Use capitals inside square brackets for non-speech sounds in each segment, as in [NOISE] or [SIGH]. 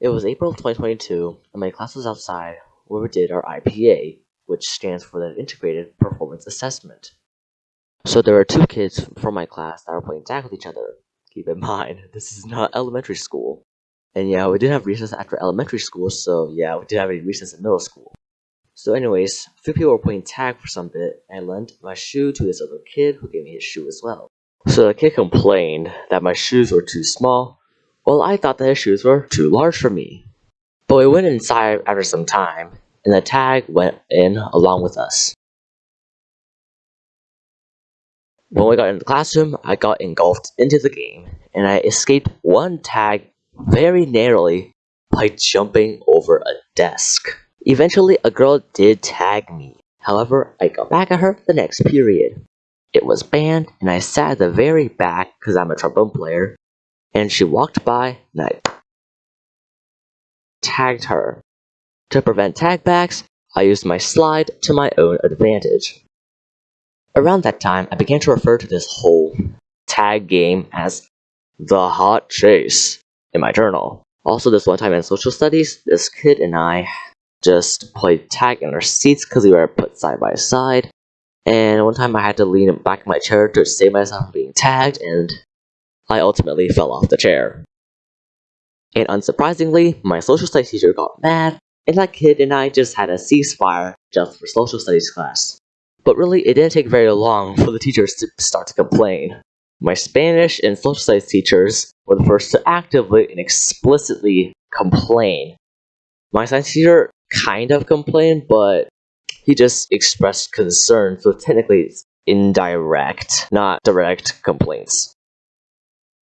It was April 2022, and my class was outside where we did our IPA, which stands for the Integrated Performance Assessment. So there were two kids from my class that were playing tag with each other. Keep in [LAUGHS] mind, this is not elementary school. And yeah, we didn't have recess after elementary school, so yeah, we didn't have any recess in middle school. So anyways, a few people were playing tag for some bit, and I lent my shoe to this other kid who gave me his shoe as well. So the kid complained that my shoes were too small, while I thought that his shoes were too large for me. But we went inside after some time, and the tag went in along with us. When we got in the classroom, I got engulfed into the game, and I escaped one tag very narrowly by jumping over a desk. Eventually, a girl did tag me. However, I got back at her the next period. It was band, and I sat at the very back because I'm a trombone player, and she walked by, and tagged her. To prevent tagbacks, I used my slide to my own advantage. Around that time, I began to refer to this whole tag game as the hot chase in my journal. Also, this one time in social studies, this kid and I just played tag in our seats because we were put side by side. And one time I had to lean back in my chair to save myself from being tagged, and I ultimately fell off the chair. And unsurprisingly, my social studies teacher got mad, and that kid and I just had a ceasefire just for social studies class. But really, it didn't take very long for the teachers to start to complain. My Spanish and social studies teachers were the first to actively and explicitly complain. My science teacher kind of complained, but he just expressed concern, so technically it's indirect, not direct complaints.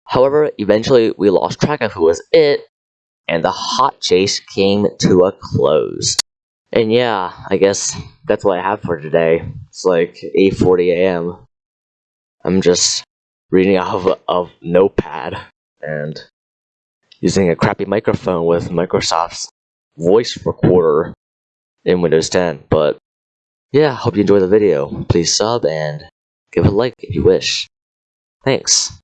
However, eventually we lost track of who was it, and the hot chase came to a close. And yeah, I guess that's what I have for today. It's like 8.40 a.m. I'm just reading off of, Notepad and using a crappy microphone with Microsoft's voice recorder in Windows 10. But yeah, hope you enjoy the video. Please sub and give a like if you wish. Thanks.